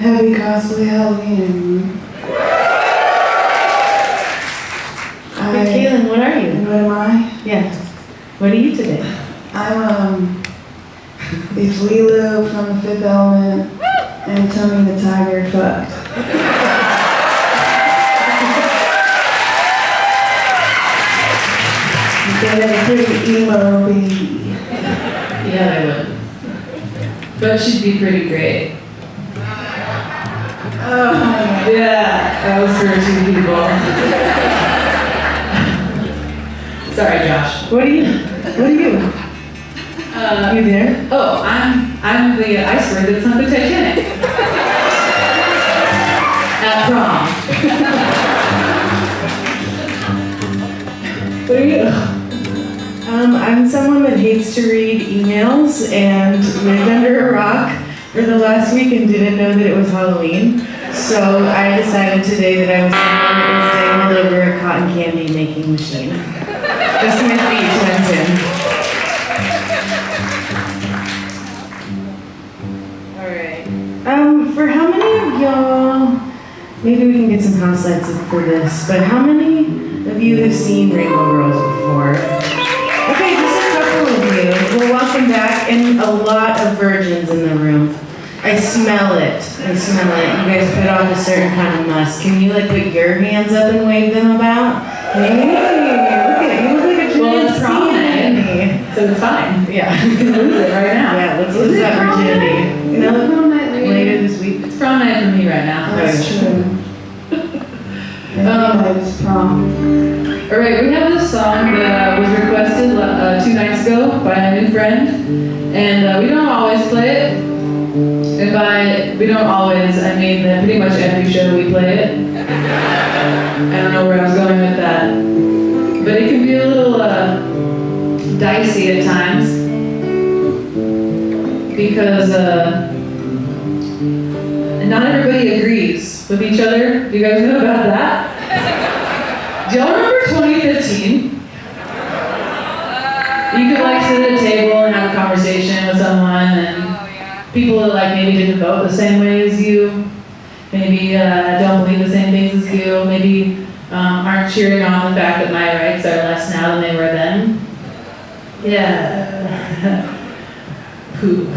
Happy cosplay Halloween. Hey, Kaylin, what are you? what am I? Yeah. What are you today? I'm um, if Leeloo from the Fifth Element and Tony the Tiger fucked. They had a pretty emo baby. Yeah, I would. But she'd be pretty great. Oh, Yeah, that was for two people. Sorry, Josh. What are you? What are you? Uh, You there? oh, I'm I'm the iceberg that sunk the Titanic. At prom. What are you? Um, I'm someone that hates to read emails and lived under a rock for the last week and didn't know that it was Halloween. So I decided today that I was going to was dangled over a cotton candy making machine. Just my feet went in. Alright. Um, for how many of y'all, maybe we can get some house lights for this, but how many of you have seen Rainbow Girls before? Okay, just a couple of you. Well, welcome back, and a lot of virgins in the room. I smell it. I smell it. You guys put on a certain kind of musk. Can you like put your hands up and wave them about? Hey, look at you. Look like a Well, it's giant prom night. anemone. So it's fine. Yeah. You can lose it right now. Yeah, let's lose that virginity. No, later? later this week. It's prom night for me right now. That's true. Um, Um, it's prom. All right, we have this song that uh, was requested uh, two nights ago by a new friend, and uh, we don't always play it. And by we don't always, I mean that pretty much every show we play it. I don't know where I was going with that, but it can be a little uh, dicey at times because uh, not everybody agrees with each other. Do you guys know about that? Do y'all remember 2015? You could like sit at a table and have a conversation with someone and people that like maybe didn't vote the same way as you, maybe uh, don't believe the same things as you, maybe um, aren't cheering on the fact that my rights are less now than they were then. Yeah. Poop.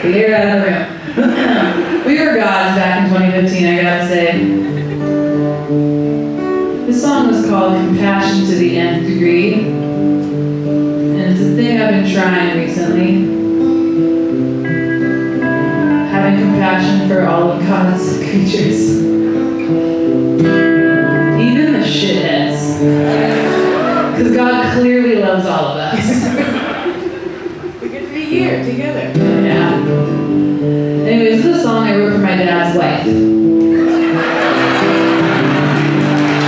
Clear out of the room. we were gods back in 2015, I gotta say. This song was called Compassion to the Nth Degree. And it's a thing I've been trying recently. Compassion for all of God's creatures. Even the shitheads. Because God clearly loves all of us. We get to be here together. yeah. Anyways, this is a song I wrote for my dad's wife.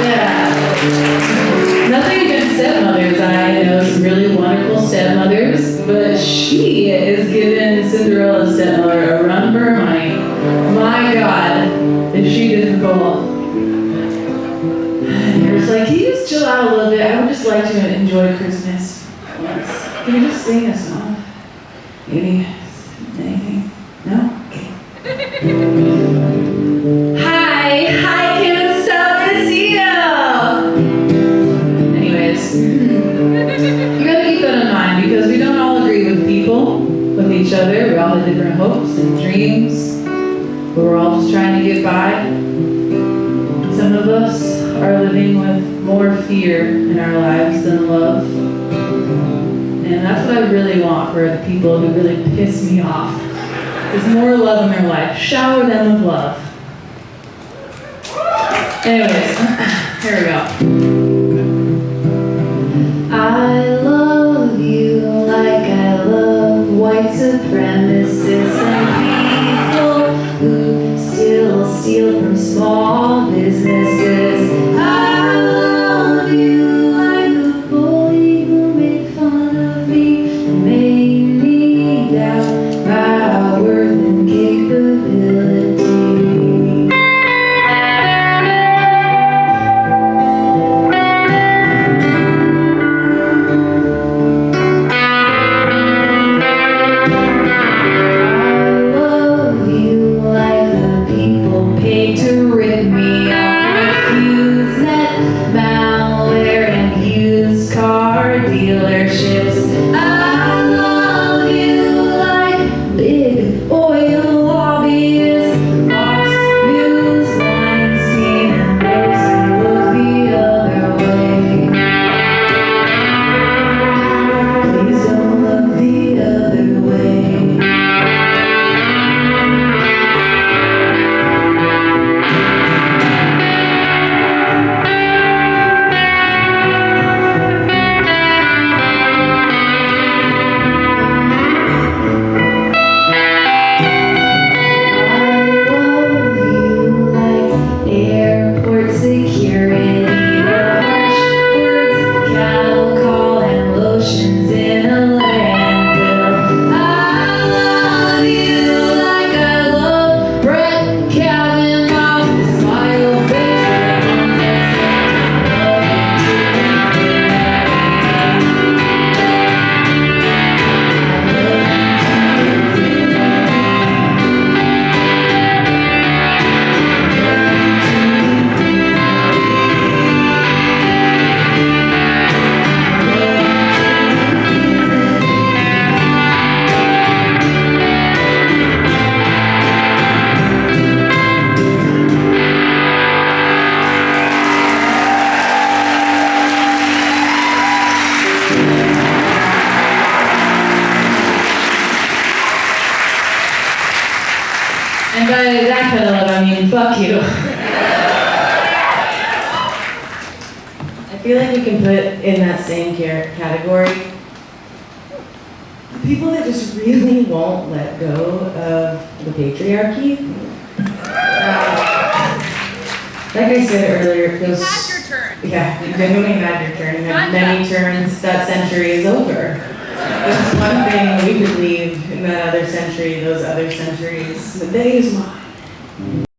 Yeah. Nothing against stepmothers. I know some really wonderful stepmothers, to enjoy Christmas. Can you just sing a song? Maybe anything? No? Okay. Hi, hi, Kim, you. Anyways, you gotta keep that in mind because we don't all agree with people, with each other. We all have different hopes and dreams, but we're all just trying to get by. Some of us are living with more fear in our lives than love. And that's what I really want for the people who really piss me off. Is more love in their life. Shower them with love. Anyways, here we go. Oil by that kind of love, I mean, fuck you. I feel like we can put in that same ca- category the people that just really won't let go of the patriarchy. Um, like I said earlier, it feels. Had your turn. Yeah, you genuinely had your turn. You had many turns. That century is over. There's one thing we could leave in that other century, those other centuries. The day is mine.